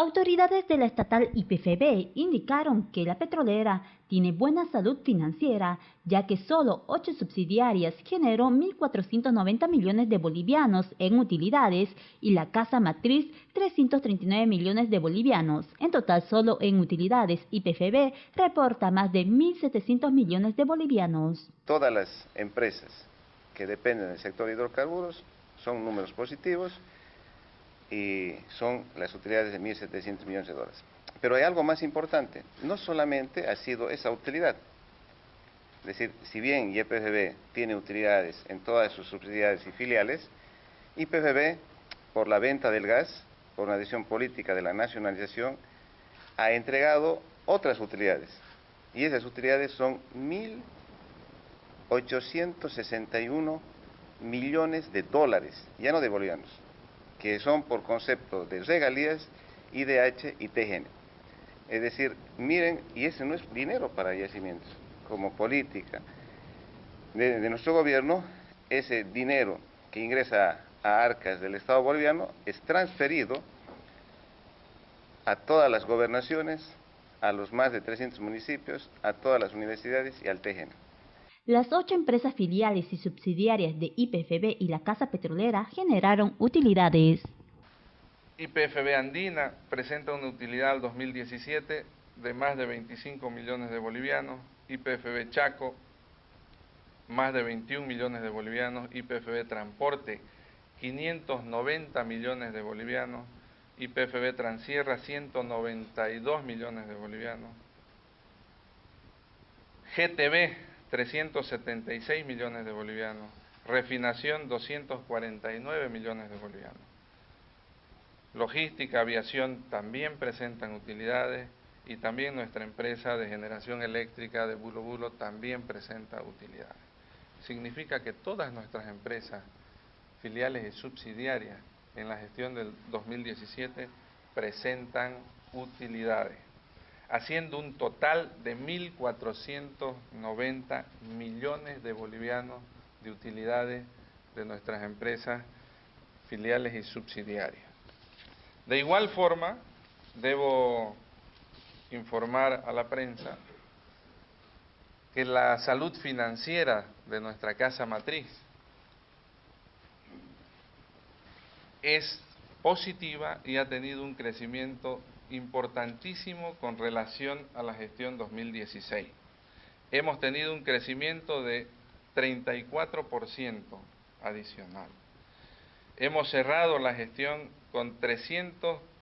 Autoridades de la estatal IPFB indicaron que la petrolera tiene buena salud financiera, ya que solo ocho subsidiarias generó 1.490 millones de bolivianos en utilidades y la casa matriz 339 millones de bolivianos. En total, solo en utilidades, IPFB reporta más de 1.700 millones de bolivianos. Todas las empresas que dependen del sector hidrocarburos son números positivos y son las utilidades de 1.700 millones de dólares. Pero hay algo más importante, no solamente ha sido esa utilidad, es decir, si bien YPFB tiene utilidades en todas sus subsidiarias y filiales, YPFB, por la venta del gas, por una decisión política de la nacionalización, ha entregado otras utilidades. Y esas utilidades son 1.861 millones de dólares, ya no de bolivianos que son por concepto de regalías, IDH y TGN. Es decir, miren, y ese no es dinero para yacimientos, como política de, nuestro gobierno, ese dinero que ingresa a arcas del Estado boliviano es transferido a todas las gobernaciones, a los más de 300 municipios, a todas las universidades y al TGN. Las ocho empresas filiales y subsidiarias de IPFB y la Casa Petrolera generaron utilidades. IPFB Andina presenta una utilidad al 2017 de más de 25 millones de bolivianos, IPFB Chaco más de 21 millones de bolivianos, IPFB Transporte 590 millones de bolivianos, IPFB Transierra 192 millones de bolivianos, GTB 376 millones de bolivianos, refinación 249 millones de bolivianos. Logística, aviación también presentan utilidades y también nuestra empresa de generación eléctrica de Bulo Bulo también presenta utilidades. Significa que todas nuestras empresas, filiales y subsidiarias en la gestión del 2017 presentan utilidades haciendo un total de 1.490 millones de bolivianos de utilidades de nuestras empresas filiales y subsidiarias. De igual forma, debo informar a la prensa que la salud financiera de nuestra casa matriz es positiva y ha tenido un crecimiento importantísimo con relación a la gestión 2016. Hemos tenido un crecimiento de 34% adicional. Hemos cerrado la gestión con